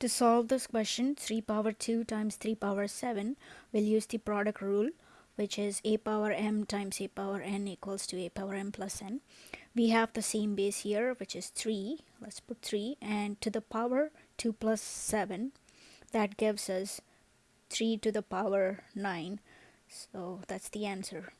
To solve this question, 3 power 2 times 3 power 7, we'll use the product rule, which is a power m times a power n equals to a power m plus n. We have the same base here, which is 3. Let's put 3. And to the power 2 plus 7, that gives us 3 to the power 9. So that's the answer.